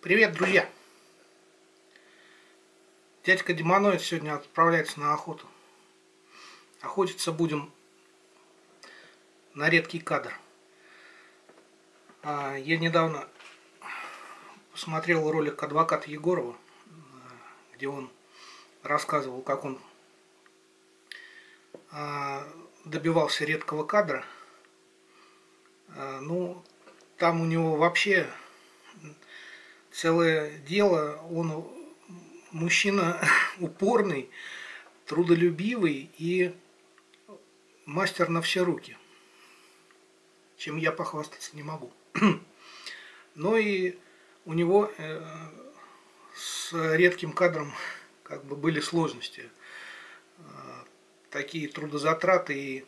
Привет, друзья! Дядька Демоноид сегодня отправляется на охоту. Охотиться будем на редкий кадр. А, я недавно посмотрел ролик адвоката Егорова, где он рассказывал, как он а, добивался редкого кадра. А, ну, там у него вообще целое дело. Он мужчина упорный, трудолюбивый и мастер на все руки. Чем я похвастаться не могу. Но и у него э, с редким кадром как бы были сложности. Э, такие трудозатраты и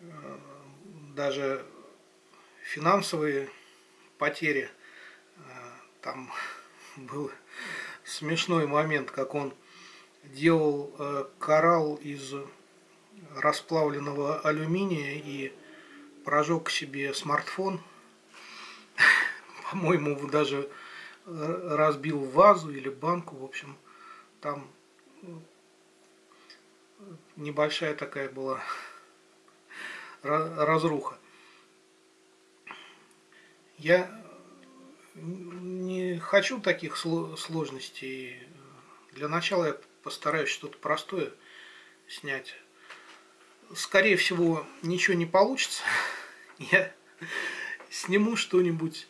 э, даже финансовые потери. Там был смешной момент, как он делал коралл из расплавленного алюминия и прожег себе смартфон. По-моему, даже разбил вазу или банку. В общем, там небольшая такая была разруха. Я не хочу таких сложностей. Для начала я постараюсь что-то простое снять. Скорее всего, ничего не получится. Я сниму что-нибудь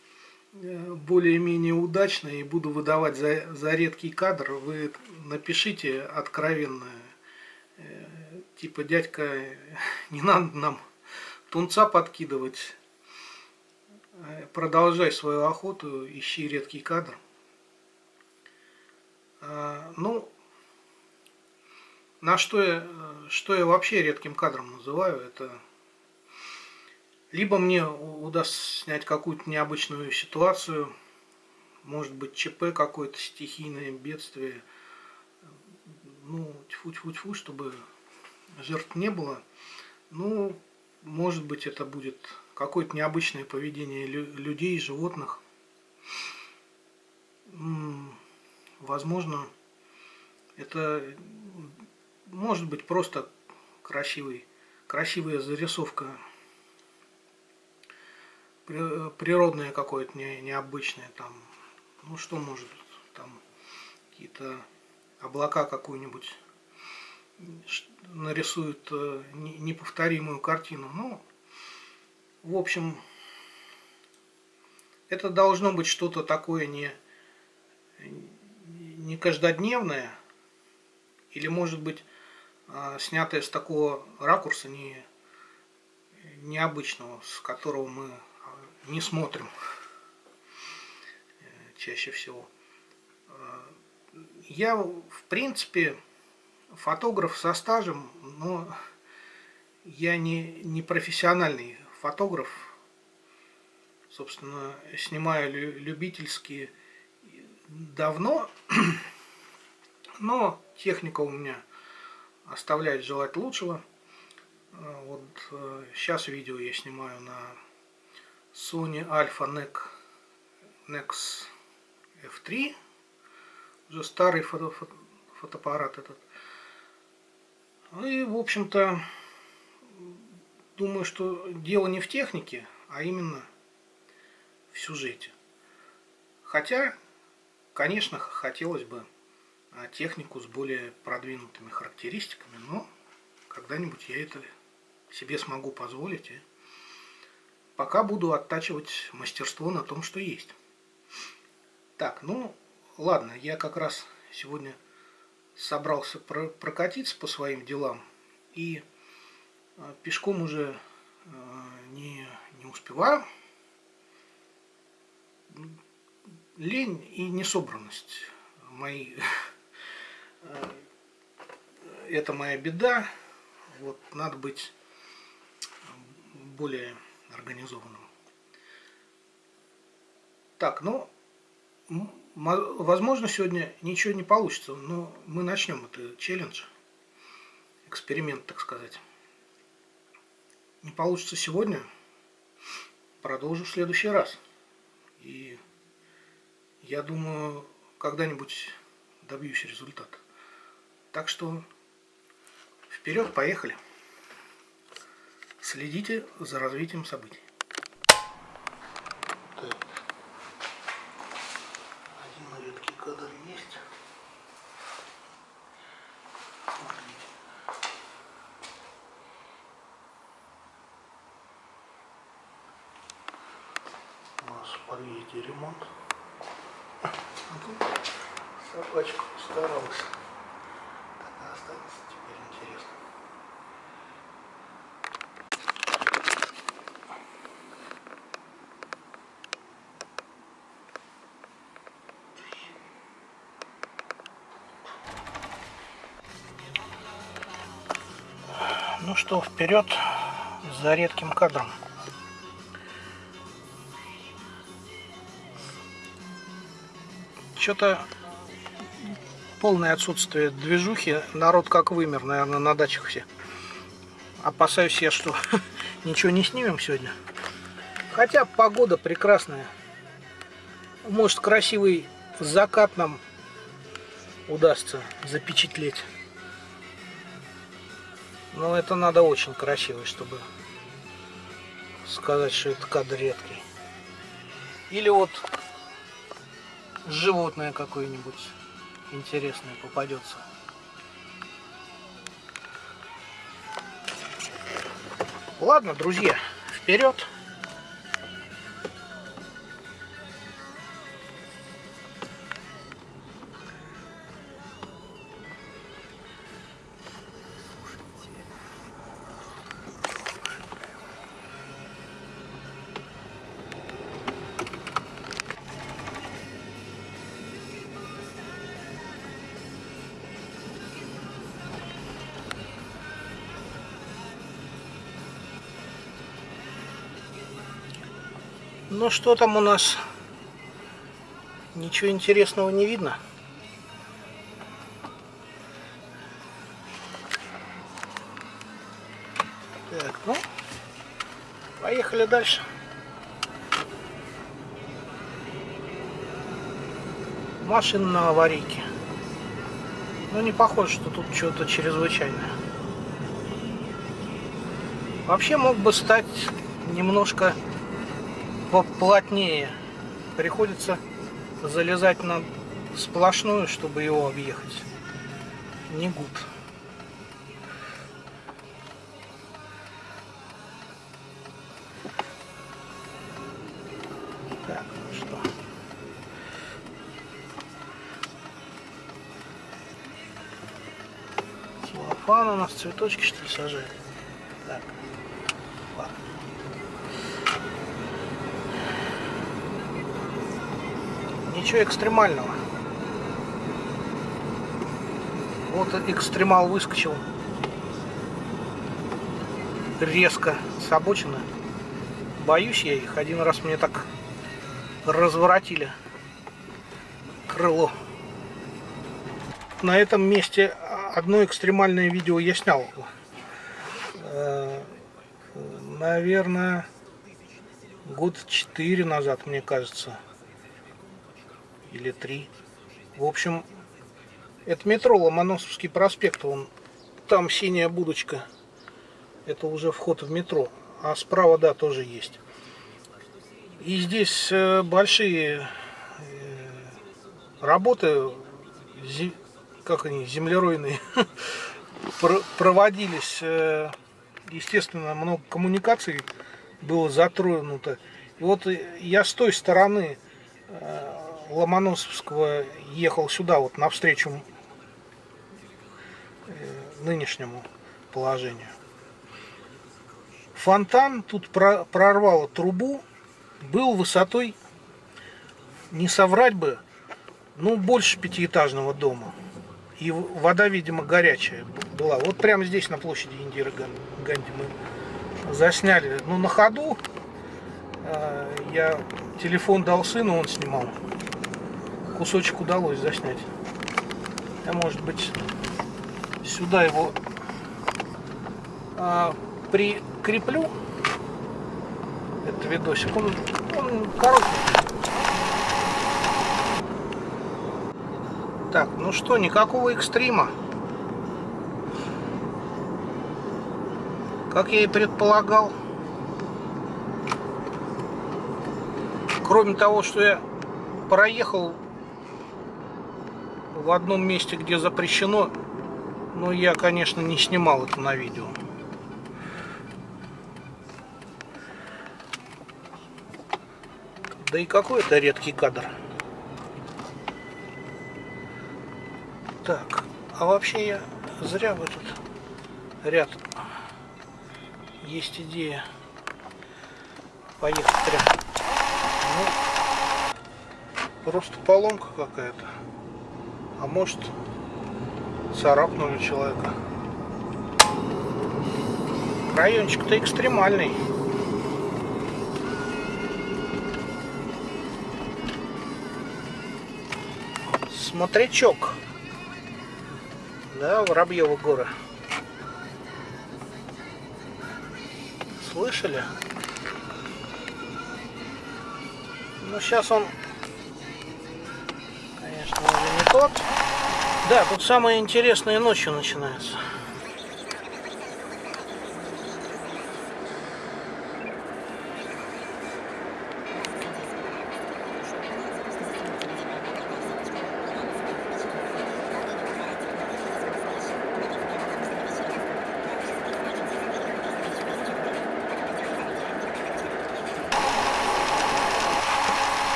э, более-менее удачное и буду выдавать за, за редкий кадр. Вы напишите откровенно, э, типа, дядька, не надо нам тунца подкидывать, продолжай свою охоту, ищи редкий кадр. А, ну, на что я, что я вообще редким кадром называю, это либо мне удастся снять какую-то необычную ситуацию, может быть ЧП какое-то, стихийное бедствие, ну, тьфу-тьфу-тьфу, чтобы жертв не было. Ну, может быть, это будет какое-то необычное поведение людей, животных. Возможно, это может быть просто красивый, красивая зарисовка, природное какое-то не, необычное там, ну что может, там какие-то облака какую-нибудь нарисуют э, неповторимую картину. Ну, в общем, это должно быть что-то такое не, не каждодневное, или может быть а, снятое с такого ракурса не, необычного, с которого мы а, не смотрим э, чаще всего. А, я, в принципе, фотограф со стажем, но я не, не профессиональный фотограф. Собственно, снимаю любительские давно, но техника у меня оставляет желать лучшего. А, вот сейчас э, видео я снимаю на Sony Alpha NEC Nex F3. Уже старый фото, фото, фотоаппарат этот. Ну и, в общем-то, думаю, что дело не в технике, а именно в сюжете. Хотя, конечно, хотелось бы а, технику с более продвинутыми характеристиками, но когда-нибудь я это себе смогу позволить. И пока буду оттачивать мастерство на том, что есть. Так, ну ладно, я как раз сегодня собрался прокатиться по своим делам и пешком уже а, не, не успеваю. Лень и несобранность мои это моя беда. Вот надо быть более организованным. Так, ну, возможно, сегодня ничего не получится, но мы начнем это челлендж, эксперимент, так сказать. Не получится сегодня, продолжу в следующий раз. И я думаю, когда-нибудь добьюсь результата. Так что вперед, поехали. Следите за развитием событий. Один редкий кадр есть. У нас в подъезде ремонт. А тут собачка старалась. Так останется теперь интересно. Ну что, вперед за редким кадром. Что-то полное отсутствие движухи. Народ как вымер, наверное, на дачах все. Опасаюсь я, что ничего не снимем сегодня. Хотя погода прекрасная. Может, красивый закат нам удастся запечатлеть. Но это надо очень красивый, чтобы сказать, что это кадр редкий. Или вот животное какое-нибудь интересное попадется. Ладно, друзья, вперед! Ну что там у нас? Ничего интересного не видно. Так, ну, поехали дальше. Машина на аварийке. Ну, не похоже, что тут что-то чрезвычайное. Вообще мог бы стать немножко поплотнее. Приходится залезать на сплошную, чтобы его объехать. Не гуд. Так, ну что. Целлофан у нас цветочки что ли сажает? Так. Ничего экстремального. Вот экстремал выскочил резко с обочины. Боюсь я их. Один раз мне так разворотили крыло. На этом месте одно экстремальное видео я снял. Наверное, год четыре назад, мне кажется или три. В общем, это метро Ломоносовский проспект. Он, там синяя будочка. Это уже вход в метро. А справа, да, тоже есть. И здесь э, большие э, работы, как они, землеройные, проводились. Э, естественно, много коммуникаций было затронуто. И вот я с той стороны Ломоносовского ехал сюда, вот навстречу э, нынешнему положению. Фонтан тут прорвало трубу, был высотой, не соврать бы, ну, больше пятиэтажного дома. И вода, видимо, горячая была. Вот прямо здесь, на площади Индиры Ганди, мы засняли. Ну, на ходу э, я телефон дал сыну, он снимал кусочек удалось заснять. Я, может быть, сюда его а, прикреплю. Это видосик. Он, он короткий. Так, ну что, никакого экстрима. Как я и предполагал. Кроме того, что я проехал в одном месте, где запрещено, но я, конечно, не снимал это на видео. Да и какой это редкий кадр. Так, а вообще я зря в этот ряд есть идея поехать прям. Ну, просто поломка какая-то. А может, царапнули человека. Райончик-то экстремальный. Смотрячок. Да, Воробьева гора. Слышали? Ну, сейчас он, тот. Да, тут самое интересное ночью начинается.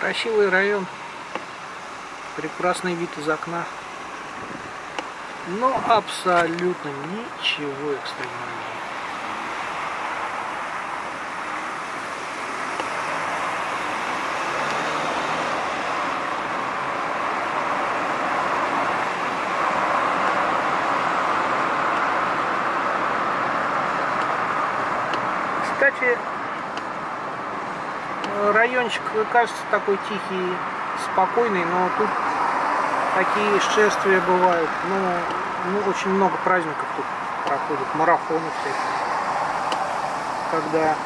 Красивый район. Прекрасный вид из окна. Но абсолютно ничего экстремального. Кстати, райончик кажется такой тихий, спокойный, но тут такие шествия бывают. Ну, ну очень много праздников тут проходит, марафонов всяких. Когда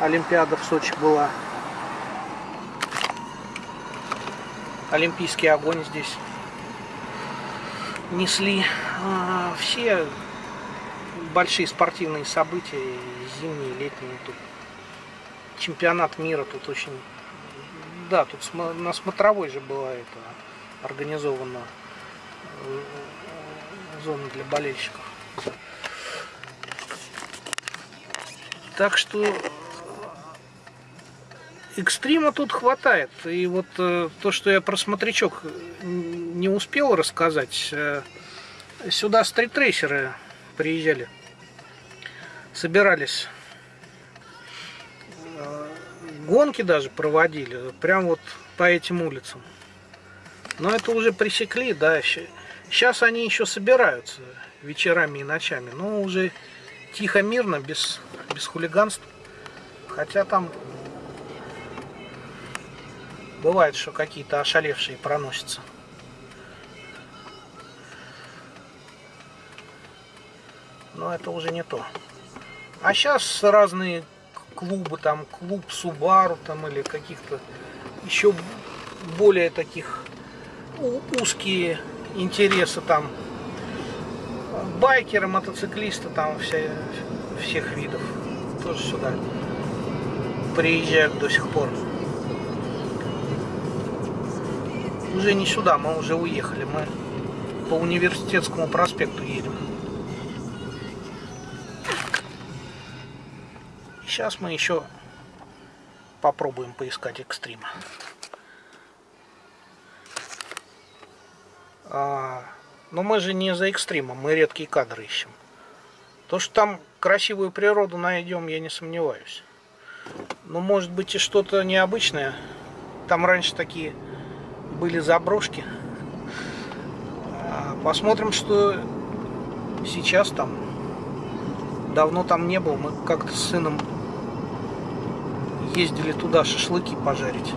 Олимпиада в Сочи была. Олимпийский огонь здесь несли. А, все большие спортивные события, зимние, летние тут чемпионат мира тут очень... Да, тут на смотровой же была это организована э, зона для болельщиков. Так что экстрима тут хватает. И вот э, то, что я про смотрячок не успел рассказать, э, сюда стритрейсеры приезжали, собирались гонки даже проводили, прям вот по этим улицам. Но это уже пресекли, да. Сейчас они еще собираются вечерами и ночами, но уже тихо, мирно, без, без хулиганств. Хотя там бывает, что какие-то ошалевшие проносятся. Но это уже не то. А сейчас разные клубы, там клуб Субару там или каких-то еще более таких узкие интересы там байкеры, мотоциклисты там вся, всех видов тоже сюда приезжают до сих пор. Уже не сюда, мы уже уехали, мы по университетскому проспекту едем. Сейчас мы еще попробуем поискать экстрима. Но мы же не за экстримом, мы редкие кадры ищем. То, что там красивую природу найдем, я не сомневаюсь. Но может быть и что-то необычное. Там раньше такие были заброшки. А, посмотрим, что сейчас там. Давно там не был. Мы как-то с сыном ездили туда шашлыки пожарить.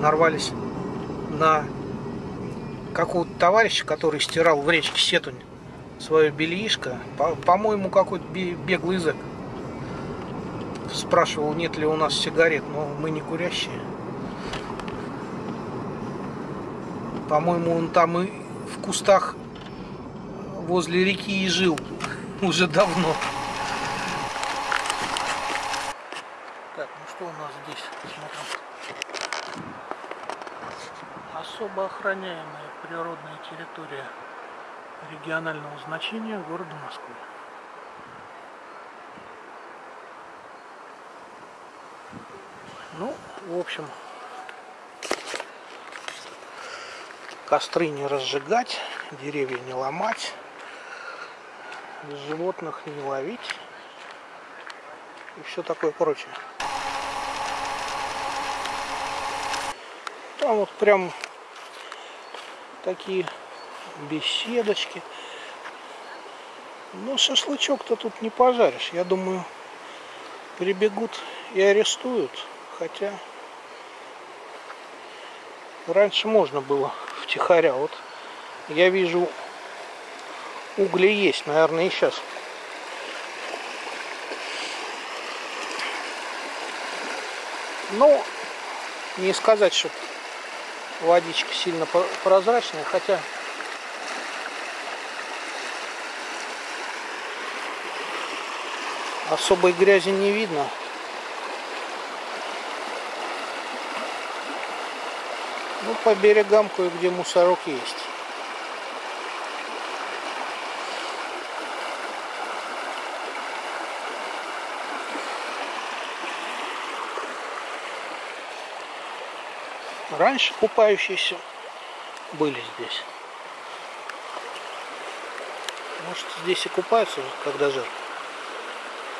Нарвались на какого-то товарища, который стирал в речке Сетунь свое бельишко. По-моему, по какой-то беглый язык. Спрашивал, нет ли у нас сигарет, но мы не курящие. По-моему, он там и в кустах возле реки и жил уже давно. Охраняемая природная территория регионального значения города Москвы. Ну, в общем, костры не разжигать, деревья не ломать, животных не ловить и все такое прочее. Там вот прям такие беседочки. Но шашлычок-то тут не пожаришь. Я думаю, прибегут и арестуют. Хотя раньше можно было втихаря. Вот я вижу угли есть, наверное, и сейчас. Ну, не сказать, что водичка сильно прозрачная, хотя особой грязи не видно. Ну, по берегам кое-где мусорок есть. Раньше купающиеся были здесь. Может здесь и купаются, когда жарко.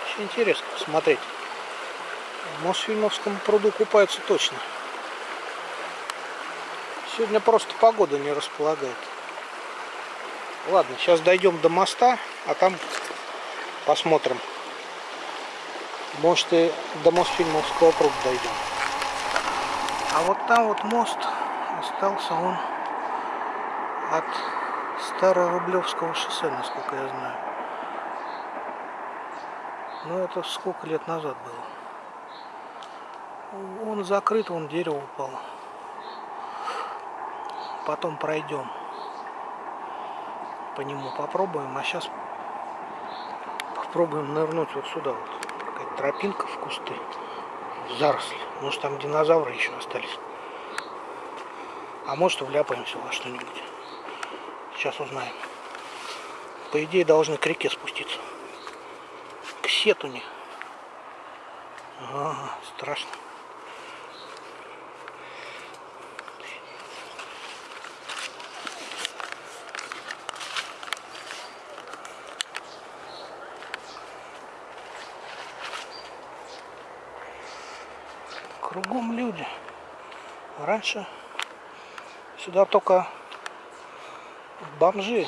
Очень интересно посмотреть. В Мосфильмовском пруду купаются точно. Сегодня просто погода не располагает. Ладно, сейчас дойдем до моста, а там посмотрим. Может и до Мосфильмовского пруда дойдем. А вот там вот мост остался он от Старорублевского шоссе, насколько я знаю. Но это сколько лет назад было. Он закрыт, он дерево упало. Потом пройдем. По нему попробуем. А сейчас попробуем нырнуть вот сюда вот. Какая-то тропинка в кусты заросли. Может там динозавры еще остались. А может вляпаемся во что-нибудь. Сейчас узнаем. По идее должны к реке спуститься. К сетуне. Ага, страшно. Кругом люди. Раньше сюда только бомжи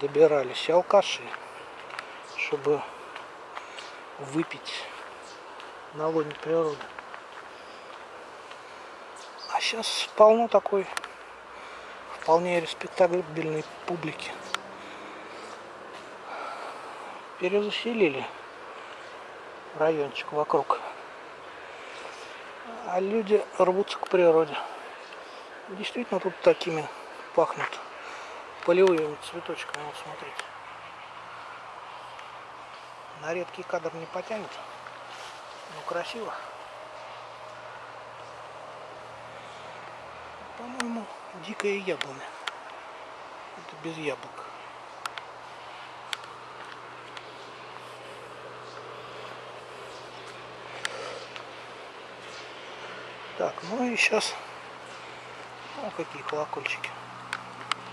добирались, алкаши, чтобы выпить на лоне природы. А сейчас полно такой вполне респектабельной публики. Перезаселили райончик вокруг а люди рвутся к природе. Действительно тут такими пахнут полевыми цветочками. Вот смотрите. На редкий кадр не потянет. но красиво. По-моему, дикая яблоня. Это без яблок. Так, ну и сейчас... Ну, какие колокольчики.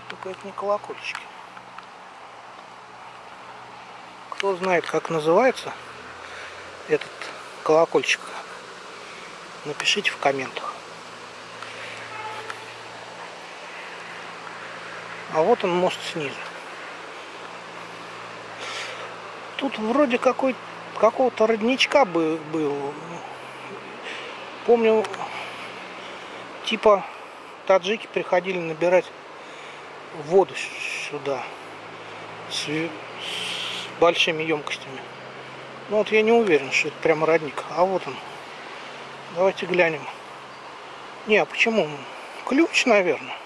Только это не колокольчики. Кто знает, как называется этот колокольчик, напишите в комментах. А вот он мост снизу. Тут вроде какой какого-то родничка был. Помню, типа таджики приходили набирать воду сюда с, с большими емкостями. Ну вот я не уверен, что это прямо родник. А вот он. Давайте глянем. Не, а почему? ключ, наверное.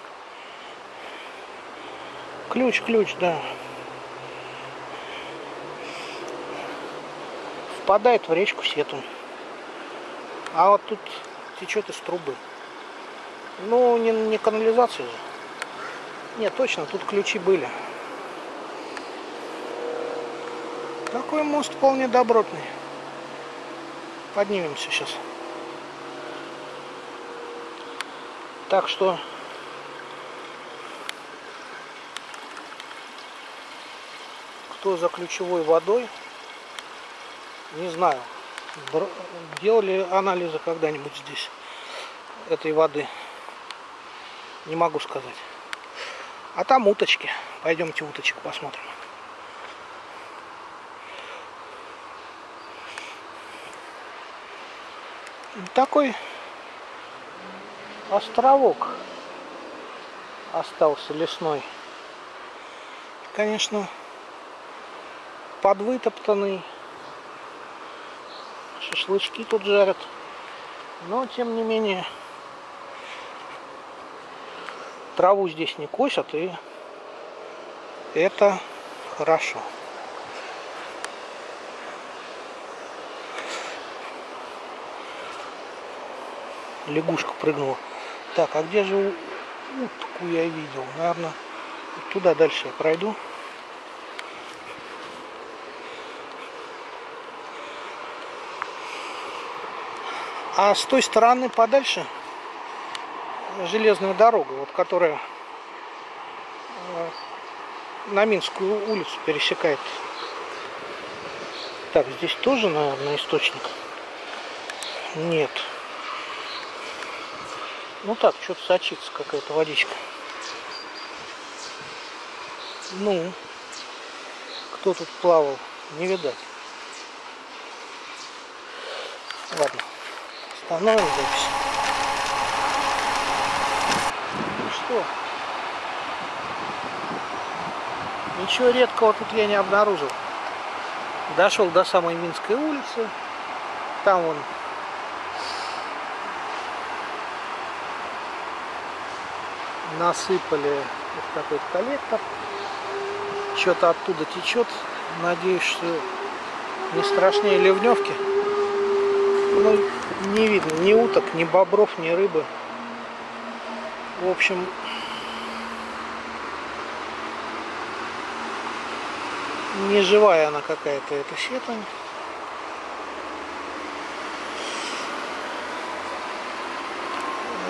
Ключ, ключ, да. Впадает в речку Сетунь. А вот тут течет из трубы. Ну, не, не канализация же. Нет, точно, тут ключи были. Такой мост вполне добротный. Поднимемся сейчас. Так что кто за ключевой водой, не знаю, делали анализы когда-нибудь здесь этой воды. Не могу сказать. А там уточки. Пойдемте уточек посмотрим. Такой островок остался лесной. Конечно, подвытоптанный. Шашлычки тут жарят. Но, тем не менее, траву здесь не косят, и это хорошо. Лягушка прыгнула. Так, а где же утку я видел? Наверное, туда дальше я пройду. А с той стороны подальше железная дорога, вот которая э, на Минскую улицу пересекает. Так, здесь тоже, наверное, источник. Нет. Ну так, что-то сочится какая-то водичка. Ну, кто тут плавал, не видать. Ладно. Остановим запись. Что? Ничего редкого тут я не обнаружил. Дошел до самой Минской улицы. Там он насыпали вот такой коллектор. Что-то оттуда течет. Надеюсь, что не страшнее ливневки. Ну, не видно ни уток, ни бобров, ни рыбы. В общем, не живая она какая-то, эта сетань.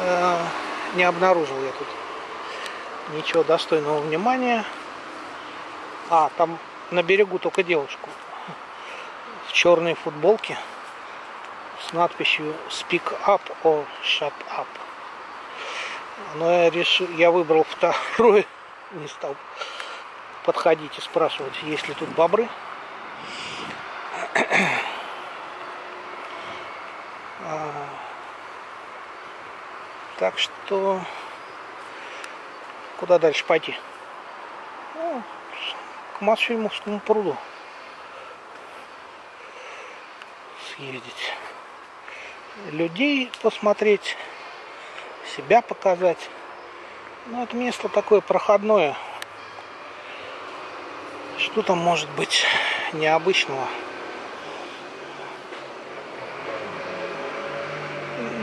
Э, не обнаружил я тут ничего достойного внимания. А, там на берегу только девушку в черной футболке с надписью Speak Up or Shut Up. Но я решил, я выбрал второй, не стал подходить и спрашивать, есть ли тут бобры. А, так что куда дальше пойти? Ну, к Матфильмовскому пруду съездить людей посмотреть, себя показать. Ну, это место такое проходное. Что там может быть необычного?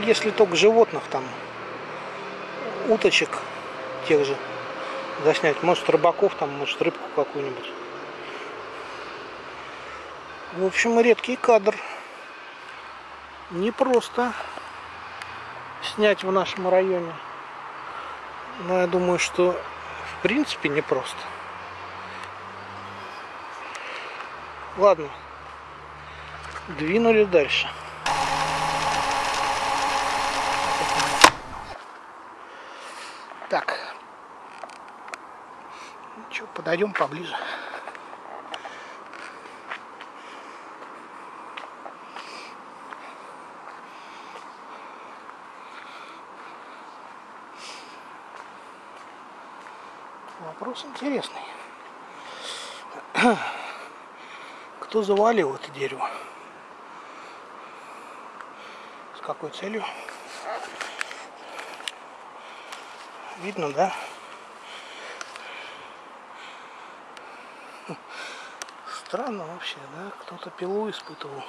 Если только животных там, уточек тех же заснять. Может рыбаков там, может рыбку какую-нибудь. В общем, редкий кадр не просто снять в нашем районе. Но я думаю, что в принципе не просто. Ладно, двинули дальше. Так, что, подойдем поближе. Вопрос интересный. Кто завалил это дерево? С какой целью? Видно, да? Странно вообще, да? Кто-то пилу испытывал.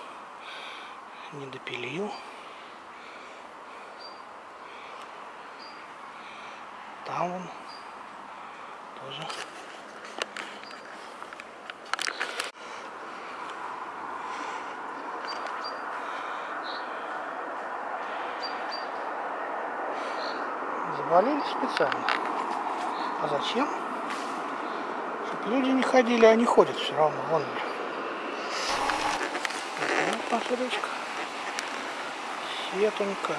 Не допилил. Там он тоже. Завалили специально. А зачем? Чтобы люди не ходили, а они ходят все равно. Вон. Вот наша речка. Сетунька.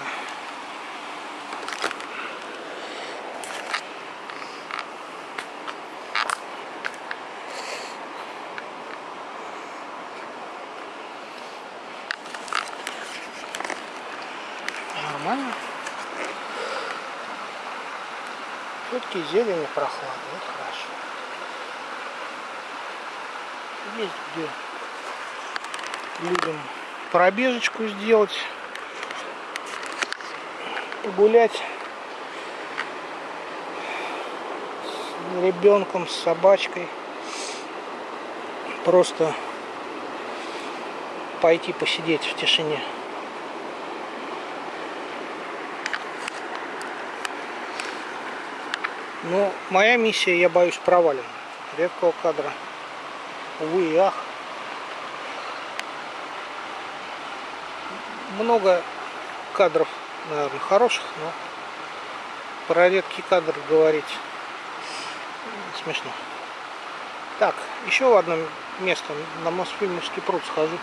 Нормально. Все-таки зелень и прохлада, это хорошо. Есть где людям пробежечку сделать, гулять с ребенком, с собачкой. Просто пойти посидеть в тишине. Но моя миссия, я боюсь, провалена. Редкого кадра. Увы и ах. Много кадров, наверное, хороших, но про редкий кадр говорить смешно. Так, еще в одно место, на Мосфильмовский пруд схожу.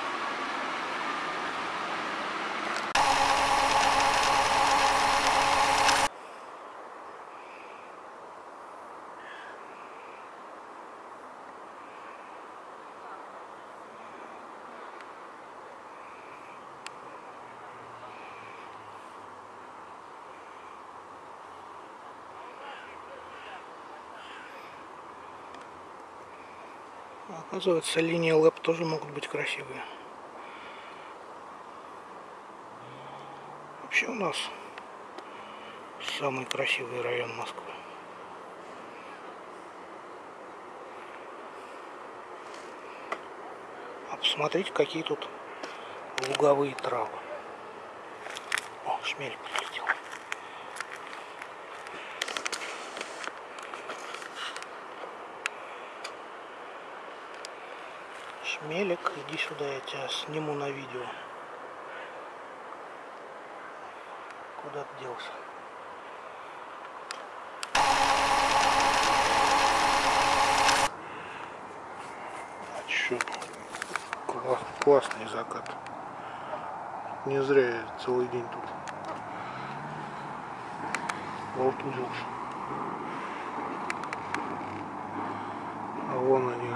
Оказывается, линии ЛЭП тоже могут быть красивые. Вообще у нас самый красивый район Москвы. А посмотрите, какие тут луговые травы. О, шмель. Шмелик, иди сюда, я тебя сниму на видео. Куда ты делся? А чё? Класс, классный закат. Не зря я целый день тут болтузился. А вон они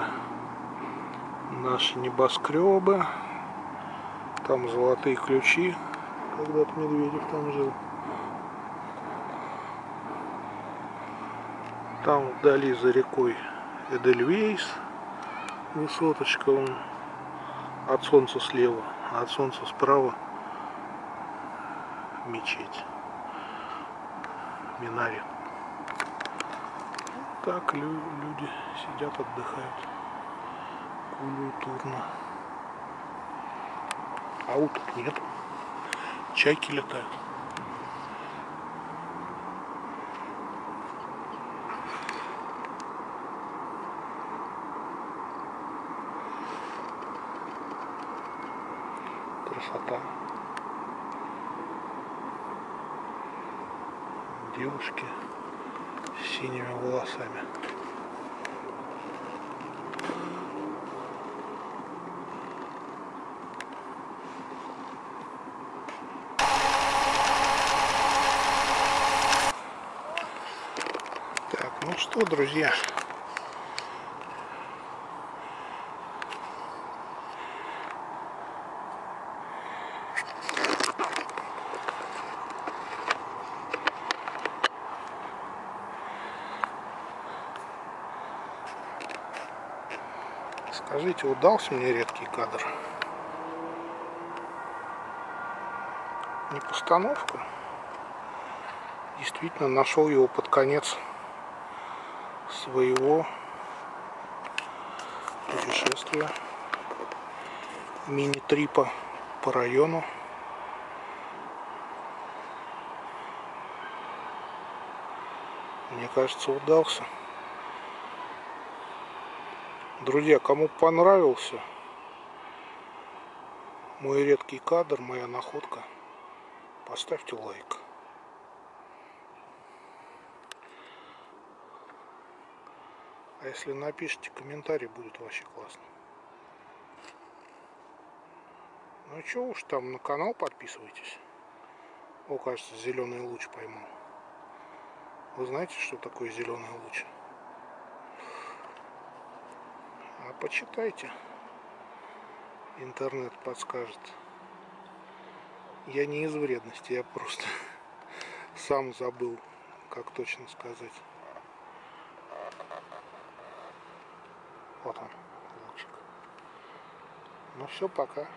наши небоскребы. Там золотые ключи. Когда-то Медведев там жил. Там вдали за рекой Эдельвейс. Высоточка он от солнца слева, а от солнца справа мечеть. Минарет. Так люди сидят, отдыхают культурно. А вот нет. Чайки летают. Красота. Девушки с синими волосами. Что, друзья, Скажите, удался мне редкий кадр? Не постановка? Действительно нашел его под конец своего путешествия мини-трипа по району. Мне кажется, удался. Друзья, кому понравился мой редкий кадр, моя находка, поставьте лайк. Если напишите комментарий, будет вообще классно. Ну что уж там, на канал подписывайтесь. О, кажется, зеленый луч поймал. Вы знаете, что такое зеленый луч? А почитайте. Интернет подскажет. Я не из вредности, я просто сам забыл, как точно сказать. Вот он, лучик. Ну все, пока.